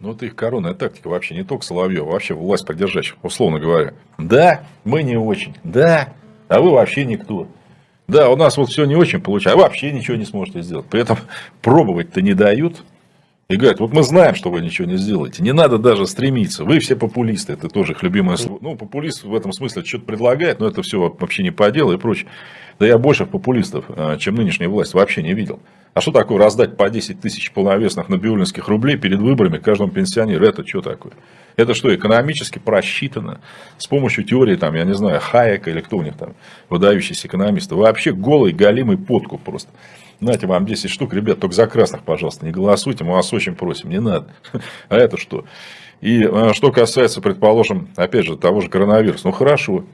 Ну, это их коронная тактика вообще, не только Соловьева, вообще власть поддержащих, условно говоря. Да, мы не очень, да, а вы вообще никто. Да, у нас вот все не очень получается, а вообще ничего не сможете сделать. При этом пробовать-то не дают. И говорят, вот мы знаем, что вы ничего не сделаете. Не надо даже стремиться. Вы все популисты. Это тоже их любимое слово. Ну, популист в этом смысле что-то предлагает, но это все вообще не по делу и прочее. Да я больше популистов, а, чем нынешняя власть, вообще не видел. А что такое раздать по 10 тысяч полновесных набиулинских рублей перед выборами каждому пенсионеру? Это что такое? Это что, экономически просчитано? С помощью теории, там, я не знаю, Хайека или кто у них там, выдающийся экономисты. Вообще голый, галимый подкуп просто. Знаете, вам 10 штук, ребят, только за красных, пожалуйста, не голосуйте, мы вас очень просим, не надо. А это что? И э, что касается, предположим, опять же, того же коронавируса, ну хорошо,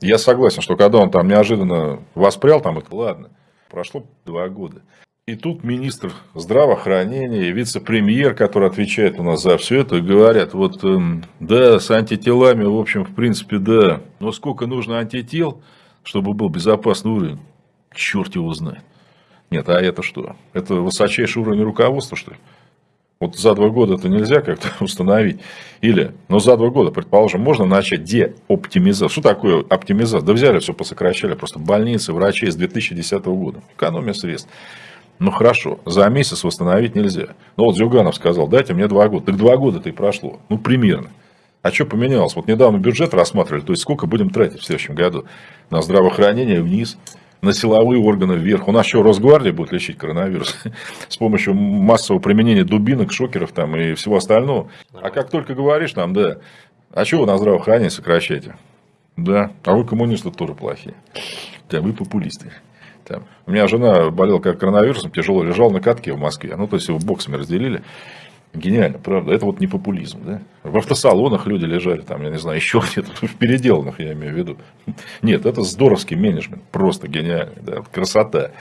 я согласен, что когда он там неожиданно воспрял, там это ладно, прошло два года. И тут министр здравоохранения вице-премьер, который отвечает у нас за все это, говорят, вот эм, да, с антителами, в общем, в принципе, да, но сколько нужно антител, чтобы был безопасный уровень, черт его знает. Нет, а это что? Это высочайший уровень руководства, что ли? Вот за два года это нельзя как-то установить. Или, но за два года, предположим, можно начать деоптимизацию. Что такое оптимизация? Да взяли все, посокращали. Просто больницы, врачей с 2010 года. Экономия средств. Ну хорошо, за месяц восстановить нельзя. Ну вот Зюганов сказал, дайте мне два года. Так два года-то и прошло. Ну примерно. А что поменялось? Вот недавно бюджет рассматривали, то есть сколько будем тратить в следующем году на здравоохранение вниз, на силовые органы вверх. У нас еще Росгвардия будет лечить коронавирус с помощью массового применения дубинок, шокеров там и всего остального. А как только говоришь там, да, а чего на здравоохранение сокращаете? Да, а вы коммунисты тоже плохие. Да, вы популисты. Там. У меня жена болела как коронавирусом, тяжело лежала на катке в Москве. Ну, то есть его боксами разделили. Гениально, правда. Это вот не популизм. Да? В автосалонах люди лежали, там, я не знаю, еще где-то, в переделанных, я имею в виду. Нет, это здоровский менеджмент, просто гениальный, да? красота.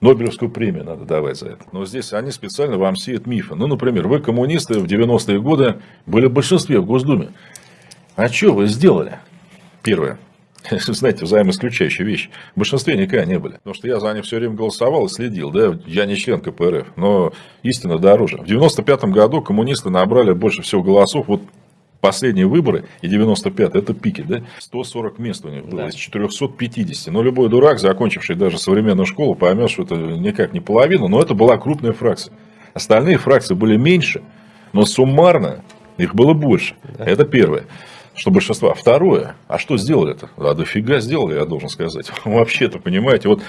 Нобелевскую премию надо давать за это. Но здесь они специально вам сеют мифы. Ну, например, вы коммунисты в 90-е годы были в большинстве в Госдуме. А что вы сделали? Первое. знаете, взаимоисключающие вещи. В большинстве никогда не были. Потому что я за них все время голосовал и следил. Да? Я не член КПРФ, но истина дороже. В 95 году коммунисты набрали больше всего голосов. Вот последние выборы и 95 это пики, да? 140 мест у них было да. из 450. Но любой дурак, закончивший даже современную школу, поймет, что это никак не половина, но это была крупная фракция. Остальные фракции были меньше, но суммарно их было больше. Да. Это первое что большинство. Второе, а что сделали это? А дофига сделали, я должен сказать. Вообще-то, понимаете, вот,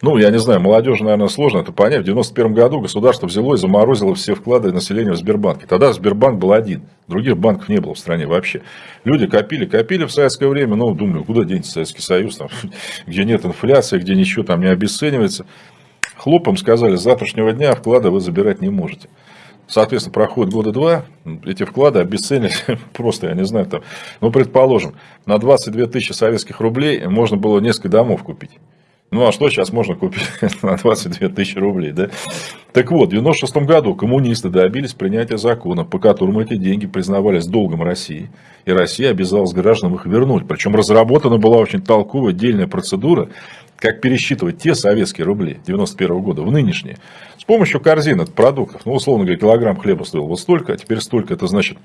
ну, я не знаю, молодежи, наверное, сложно это понять. В 91 году государство взяло и заморозило все вклады населения в Сбербанке. Тогда Сбербанк был один. Других банков не было в стране вообще. Люди копили, копили в советское время. Ну, думали, куда денется Советский Союз, там, где нет инфляции, где ничего там не обесценивается. Хлопом сказали, с завтрашнего дня вклады вы забирать не можете. Соответственно, проходит года два, эти вклады обесценились просто, я не знаю, там, ну, предположим, на 22 тысячи советских рублей можно было несколько домов купить. Ну, а что сейчас можно купить на 22 тысячи рублей, да? Так вот, в 96 году коммунисты добились принятия закона, по которому эти деньги признавались долгом России. И Россия обязалась гражданам их вернуть. Причем разработана была очень толковая, отдельная процедура, как пересчитывать те советские рубли 91 года в нынешние. С помощью корзины продуктов. Ну, условно говоря, килограмм хлеба стоил вот столько, а теперь столько. Это значит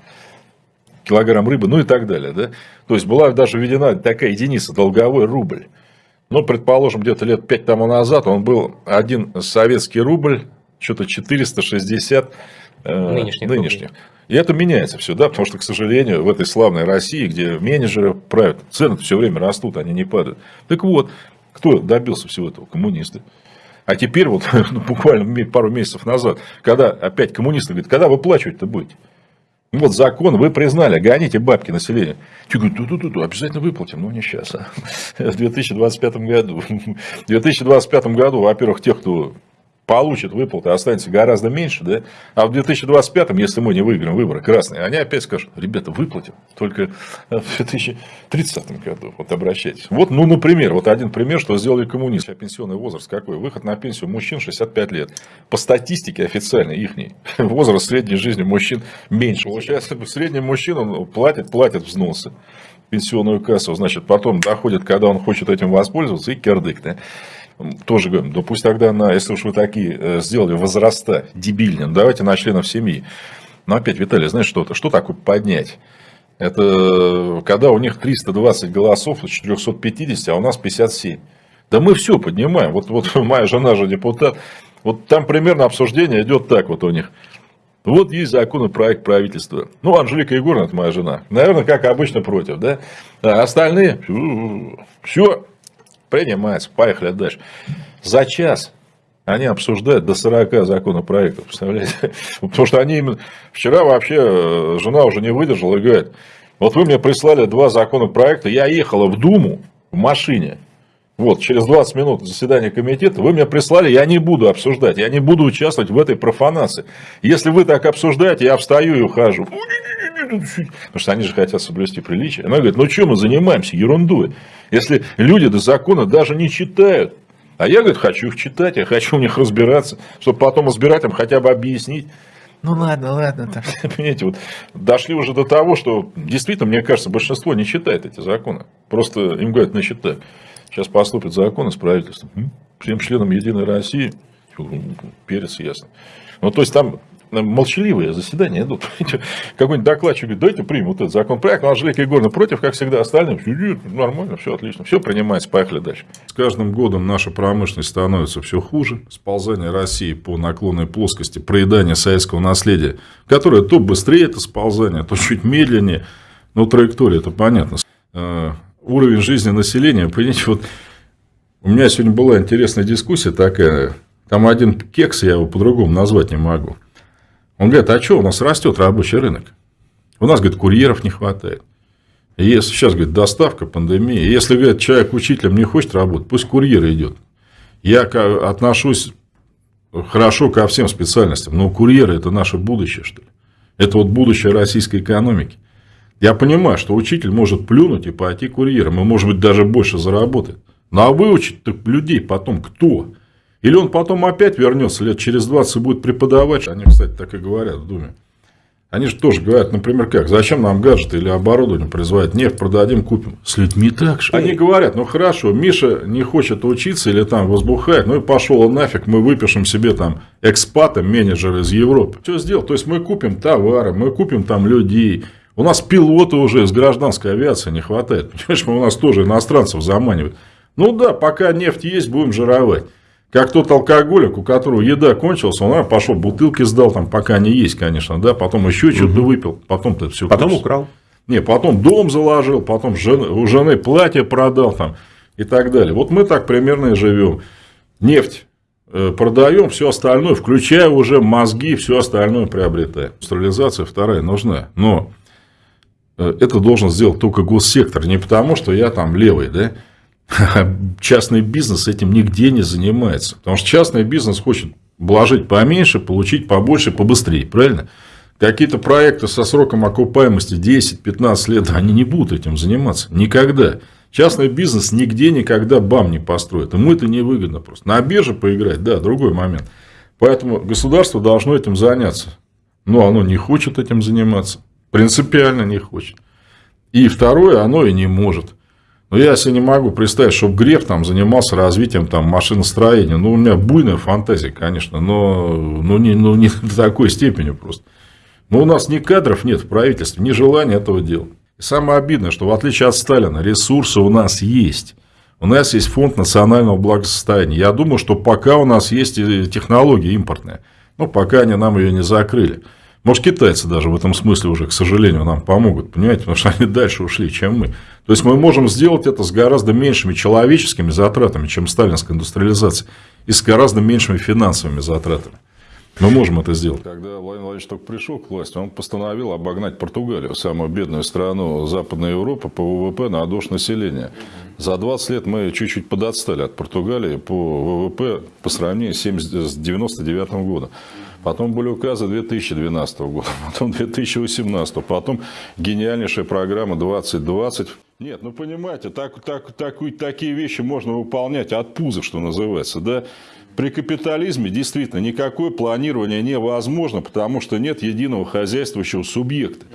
килограмм рыбы, ну и так далее. Да? То есть, была даже введена такая единица, долговой рубль. Ну, предположим, где-то лет 5 тому назад он был один советский рубль, что-то 460 э, нынешних. нынешних. И это меняется все, да, потому что, к сожалению, в этой славной России, где менеджеры правят, цены все время растут, они не падают. Так вот, кто добился всего этого? Коммунисты. А теперь, вот ну, буквально пару месяцев назад, когда опять коммунисты говорят, когда выплачивать-то будете? Вот закон вы признали, гоните бабки населения. Те говорят, ту -ту -ту обязательно выплатим, но не сейчас, а в 2025 году. В 2025 году, во-первых, тех, кто получат выплаты, останется гораздо меньше, да? А в 2025, если мы не выиграем выборы красные, они опять скажут, ребята, выплатим, только в 2030 году, вот обращайтесь. Вот, ну, например, вот один пример, что сделали коммунисты. Пенсионный возраст какой? Выход на пенсию мужчин 65 лет. По статистике официальной их возраст средней жизни мужчин меньше. Получается, средний мужчина платит, платит взносы пенсионную кассу, значит, потом доходит, когда он хочет этим воспользоваться, и кирдык, да? Тоже говорим, да пусть тогда, на, если уж вы такие э, сделали возраста дебильные, давайте на членов семьи. Но опять, Виталий, знаешь что-то? Что такое поднять? Это когда у них 320 голосов из 450, а у нас 57. Да мы все поднимаем. Вот, вот моя жена же депутат. Вот там примерно обсуждение идет так вот у них. Вот есть законопроект правительства. Ну, Анжелика Егоровна, это моя жена. Наверное, как обычно, против, да? А остальные, все, принимается, поехали дальше. За час они обсуждают до 40 законопроектов, представляете? Потому что они именно... Вчера вообще э, жена уже не выдержала и говорит, вот вы мне прислали два законопроекта, я ехала в Думу в машине, вот, через 20 минут заседания комитета, вы мне прислали, я не буду обсуждать, я не буду участвовать в этой профанации. Если вы так обсуждаете, я встаю и ухожу. Потому что они же хотят соблюсти приличие. Она говорит, ну что мы занимаемся ерундой, если люди до закона даже не читают. А я, говорит, хочу их читать, я хочу в них разбираться, чтобы потом избирателям хотя бы объяснить. Ну ладно, ладно. Там. Понимаете, вот дошли уже до того, что действительно, мне кажется, большинство не читает эти законы. Просто им говорят, ну читай. Сейчас поступит закон из правительства. Всем членам Единой России перец ясно. Ну, то есть, там молчаливые заседания идут. Какой-нибудь докладчик говорит, давайте примем вот этот законопроект. Анжелика Егоровна против, как всегда, остальным. Нормально, все отлично, все принимается, поехали дальше. С каждым годом наша промышленность становится все хуже. Сползание России по наклонной плоскости, проедание советского наследия, которое то быстрее это сползание, то чуть медленнее. Но траектория, это понятно. Э, уровень жизни населения, понимаете, вот у меня сегодня была интересная дискуссия такая, там один кекс, я его по-другому назвать не могу. Он говорит, а что, у нас растет рабочий рынок? У нас, говорит, курьеров не хватает. Если сейчас, говорит, доставка, пандемия. Если, говорит, человек учителем не хочет работать, пусть курьер идет. Я отношусь хорошо ко всем специальностям, но курьеры – это наше будущее, что ли. Это вот будущее российской экономики. Я понимаю, что учитель может плюнуть и пойти курьером, и, может быть, даже больше заработает. Ну, а выучить людей потом кто? Или он потом опять вернется лет через 20 и будет преподавать. Они, кстати, так и говорят в Думе. Они же тоже говорят, например, как, зачем нам гаджеты или оборудование производить, нефть продадим, купим. С людьми так же. Они говорят, ну хорошо, Миша не хочет учиться или там возбухает, ну и пошел он нафиг, мы выпишем себе там экспата, менеджера из Европы. Что сделал? То есть мы купим товары, мы купим там людей, у нас пилоты уже из гражданской авиации не хватает. Понимаешь, мы у нас тоже иностранцев заманивают. Ну да, пока нефть есть, будем жировать. Как тот алкоголик, у которого еда кончилась, он пошел бутылки сдал, там, пока не есть, конечно, да, потом еще угу. что-то выпил, потом-то все. Потом кончилось. украл. Не, потом дом заложил, потом жены, у жены платье продал там и так далее. Вот мы так примерно и живем. Нефть э, продаем, все остальное, включая уже мозги, все остальное приобретаем. Индустриализация вторая нужна. Но Э, это должен сделать только госсектор. Не потому, что я там левый, да? Частный бизнес этим нигде не занимается. Потому что частный бизнес хочет вложить поменьше, получить побольше, побыстрее. Правильно? Какие-то проекты со сроком окупаемости 10-15 лет, они не будут этим заниматься. Никогда. Частный бизнес нигде никогда бам не построит. Ему это невыгодно просто. На бирже поиграть, да, другой момент. Поэтому государство должно этим заняться. Но оно не хочет этим заниматься. Принципиально не хочет. И второе, оно и не может. Но я себе не могу представить, чтобы Греф там занимался развитием там, машиностроения. Ну, у меня буйная фантазия, конечно, но, но, не, но не до такой степени просто. Но у нас ни кадров нет в правительстве, ни желания этого делать. И самое обидное, что в отличие от Сталина, ресурсы у нас есть. У нас есть фонд национального благосостояния. Я думаю, что пока у нас есть технология импортная. Ну, пока они нам ее не закрыли. Может, китайцы даже в этом смысле уже, к сожалению, нам помогут, понимаете, потому что они дальше ушли, чем мы. То есть, мы можем сделать это с гораздо меньшими человеческими затратами, чем сталинская индустриализация, и с гораздо меньшими финансовыми затратами. Мы можем это сделать. Когда Владимир Владимирович только пришел к власти, он постановил обогнать Португалию, самую бедную страну Западной Европы по ВВП на душ населения. За 20 лет мы чуть-чуть подотстали от Португалии по ВВП по сравнению с 1999 годом. Потом были указы 2012 года, потом 2018, потом гениальнейшая программа 2020. Нет, ну понимаете, так, так, так, такие вещи можно выполнять от пуза, что называется. Да? При капитализме действительно никакое планирование невозможно, потому что нет единого хозяйствующего субъекта.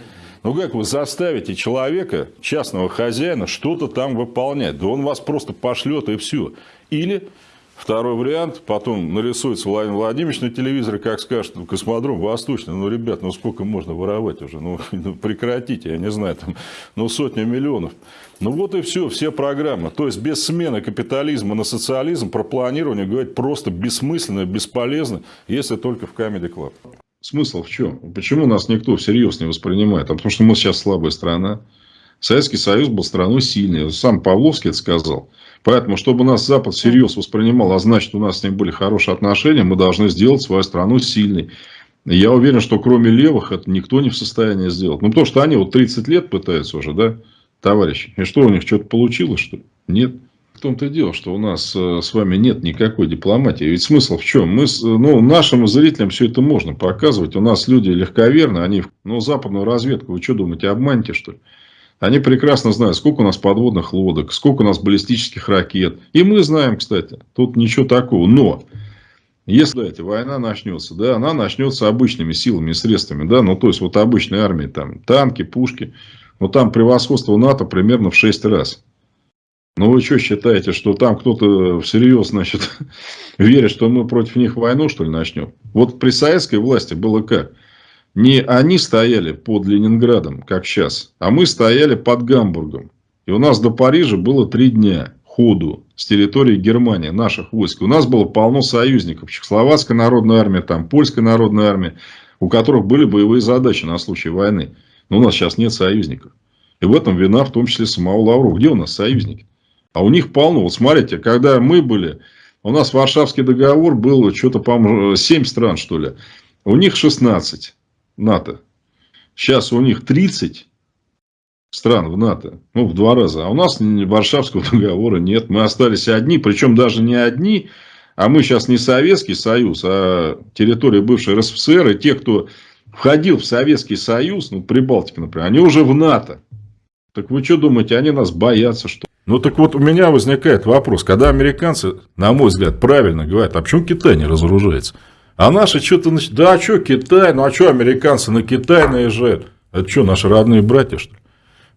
Ну как вы заставите человека, частного хозяина, что-то там выполнять? Да он вас просто пошлет и все. Или Второй вариант, потом нарисуется Владимир Владимирович на телевизоре, как скажет, ну, космодром Восточный, ну, ребят, ну, сколько можно воровать уже, ну, ну, прекратите, я не знаю, там, ну, сотня миллионов. Ну, вот и все, все программы. То есть, без смены капитализма на социализм про планирование говорить просто бессмысленно, бесполезно, если только в Comedy Club. Смысл в чем? Почему нас никто всерьез не воспринимает? А потому что мы сейчас слабая страна. Советский Союз был страной сильной. Сам Павловский это сказал. Поэтому, чтобы нас Запад всерьез воспринимал, а значит, у нас с ним были хорошие отношения, мы должны сделать свою страну сильной. Я уверен, что кроме левых это никто не в состоянии сделать. Ну, потому что они вот 30 лет пытаются уже, да, товарищи. И что, у них что-то получилось, что ли? Нет. В том-то и дело, что у нас э, с вами нет никакой дипломатии. Ведь смысл в чем? Мы, ну, нашим зрителям все это можно показывать. У нас люди легковерны, они, ну, западную разведку, вы что думаете, обманете, что ли? Они прекрасно знают, сколько у нас подводных лодок, сколько у нас баллистических ракет. И мы знаем, кстати, тут ничего такого. Но, если эта война начнется, да, она начнется обычными силами и средствами, да, ну, то есть, вот обычной армии, там, танки, пушки, но там превосходство НАТО примерно в 6 раз. Ну, вы что считаете, что там кто-то всерьез, значит, верит, что мы против них войну, что ли, начнем? Вот при советской власти было как? Не они стояли под Ленинградом, как сейчас, а мы стояли под Гамбургом. И у нас до Парижа было три дня ходу с территории Германии, наших войск. У нас было полно союзников. Чехословацкая народная армия, там, Польская народная армия, у которых были боевые задачи на случай войны. Но у нас сейчас нет союзников. И в этом вина в том числе самого Лаврова. Где у нас союзники? А у них полно. Вот смотрите, когда мы были, у нас Варшавский договор был что-то, по-моему, 7 стран, что ли. У них 16. НАТО. Сейчас у них 30 стран в НАТО. Ну, в два раза. А у нас Варшавского договора нет. Мы остались одни. Причем даже не одни. А мы сейчас не Советский Союз, а территория бывшей РСФСР. И те, кто входил в Советский Союз, ну, Прибалтика, например, они уже в НАТО. Так вы что думаете, они нас боятся, что ну так вот у меня возникает вопрос, когда американцы, на мой взгляд, правильно говорят, а почему Китай не разоружается? А наши что-то... Да, а что Китай? Ну, а что американцы на Китай наезжают? Это что, наши родные братья, что ли?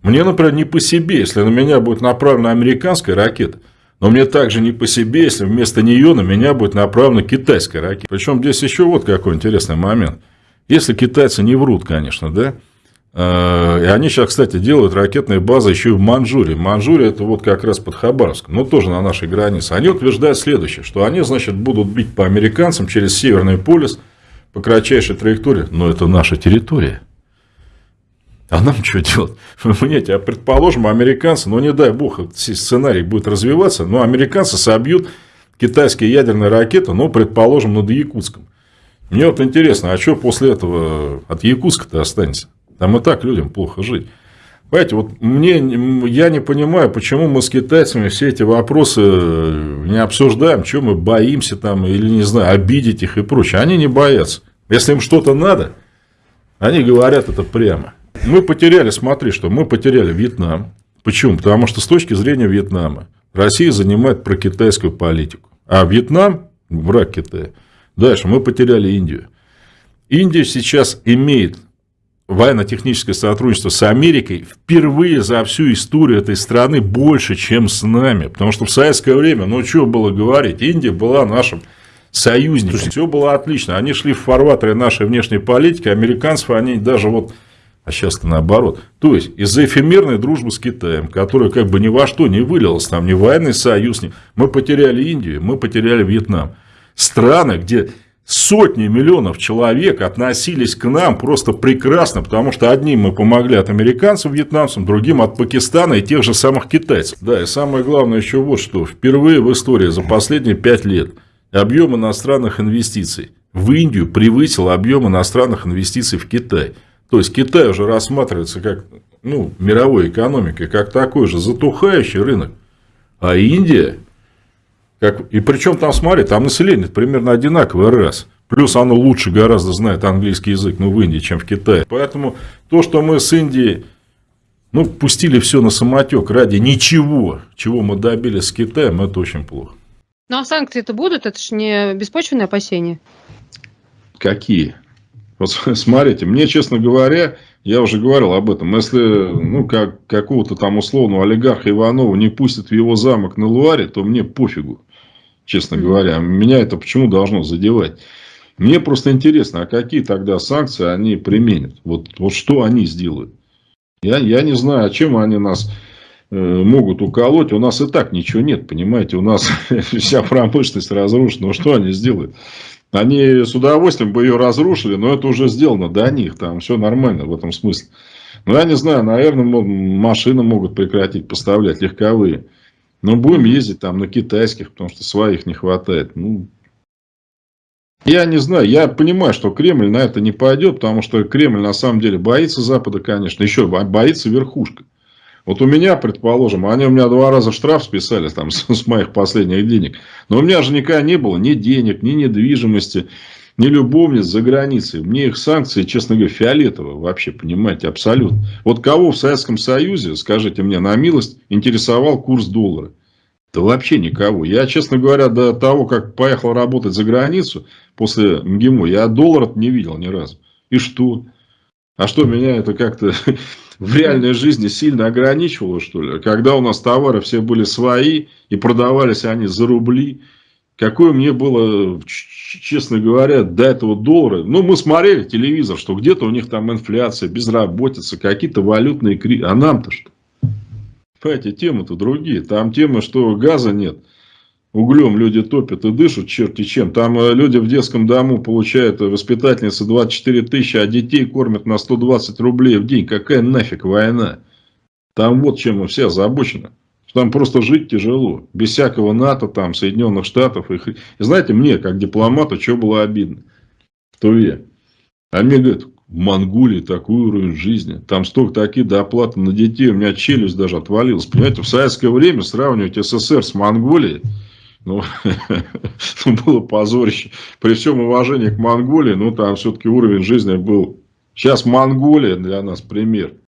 Мне, например, не по себе, если на меня будет направлена американская ракета. Но мне также не по себе, если вместо нее на меня будет направлена китайская ракета. Причем здесь еще вот какой интересный момент. Если китайцы не врут, конечно, да, и они сейчас, кстати, делают ракетные базы еще и в Манчжурии. Манчжурия это вот как раз под Хабаровском, но тоже на нашей границе. Они утверждают следующее, что они, значит, будут бить по американцам через Северный полюс по кратчайшей траектории. Но это наша территория. А нам что делать? Понимаете, а предположим, американцы, ну не дай бог, сценарий будет развиваться, но американцы собьют китайские ядерные ракеты, ну, предположим, над Якутском. Мне вот интересно, а что после этого от Якутска-то останется? Там и так людям плохо жить. Понимаете, вот мне, я не понимаю, почему мы с китайцами все эти вопросы э, не обсуждаем, что мы боимся там, или, не знаю, обидеть их и прочее. Они не боятся. Если им что-то надо, они говорят это прямо. Мы потеряли, смотри, что мы потеряли Вьетнам. Почему? Потому что с точки зрения Вьетнама Россия занимает прокитайскую политику. А Вьетнам – враг Китая. Дальше мы потеряли Индию. Индия сейчас имеет военно-техническое сотрудничество с Америкой впервые за всю историю этой страны больше, чем с нами. Потому что в советское время, ну, что было говорить, Индия была нашим союзником. Все было отлично. Они шли в фарватере нашей внешней политики, американцев они даже вот... А сейчас-то наоборот. То есть, из-за эфемерной дружбы с Китаем, которая как бы ни во что не вылилась, там ни военный союз, ни... мы потеряли Индию, мы потеряли Вьетнам. Страны, где сотни миллионов человек относились к нам просто прекрасно, потому что одним мы помогли от американцев, вьетнамцам, другим от Пакистана и тех же самых китайцев. Да, и самое главное еще вот что. Впервые в истории за последние пять лет объем иностранных инвестиций в Индию превысил объем иностранных инвестиций в Китай. То есть, Китай уже рассматривается как ну, мировой экономикой, как такой же затухающий рынок. А Индия как, и причем там, смотри, там население примерно одинаковое раз. Плюс оно лучше гораздо знает английский язык, ну, в Индии, чем в Китае. Поэтому то, что мы с Индией, ну, пустили все на самотек ради ничего, чего мы добились с Китаем, это очень плохо. Ну, а санкции-то будут? Это же не беспочвенные опасения. Какие? Вот смотрите, мне, честно говоря, я уже говорил об этом. Если ну, как, какого-то там условного олигарха Иванова не пустят в его замок на Луаре, то мне пофигу честно говоря. Меня это почему должно задевать? Мне просто интересно, а какие тогда санкции они применят? Вот, вот что они сделают? Я, я не знаю, а чем они нас э, могут уколоть. У нас и так ничего нет, понимаете. У нас вся промышленность разрушена. Ну, что они сделают? Они с удовольствием бы ее разрушили, но это уже сделано до них. Там все нормально в этом смысле. Ну, я не знаю, наверное, машины могут прекратить поставлять, легковые. Но будем ездить там на китайских, потому что своих не хватает. Ну, я не знаю, я понимаю, что Кремль на это не пойдет, потому что Кремль на самом деле боится Запада, конечно, еще боится верхушка. Вот у меня, предположим, они у меня два раза штраф списали там, с, с моих последних денег. Но у меня же никогда не было ни денег, ни недвижимости, ни любовниц за границей. Мне их санкции, честно говоря, фиолетово вообще, понимаете, абсолютно. Вот кого в Советском Союзе, скажите мне на милость, интересовал курс доллара? Да вообще никого. Я, честно говоря, до того, как поехал работать за границу после МГИМО, я доллара не видел ни разу. И что? А что, меня это как-то в реальной жизни сильно ограничивало, что ли? Когда у нас товары все были свои, и продавались они за рубли. Какое мне было, честно говоря, до этого доллара. Ну, мы смотрели телевизор, что где-то у них там инфляция, безработица, какие-то валютные кризисы. А нам-то что? Понимаете, темы-то другие. Там тема, что газа нет. Углем люди топят и дышат черти чем. Там э, люди в детском дому получают, э, воспитательницы 24 тысячи, а детей кормят на 120 рублей в день. Какая нафиг война? Там вот чем все озабочены. Там просто жить тяжело. Без всякого НАТО, там, Соединенных Штатов. И, и знаете, мне, как дипломату, что было обидно в Туве. А мне говорят, в Монголии такой уровень жизни. Там столько такие доплаты на детей. У меня челюсть даже отвалилась. Понимаете, в советское время сравнивать СССР с Монголией, ну, ну, было позорище. При всем уважении к Монголии, ну, там все-таки уровень жизни был. Сейчас Монголия для нас пример.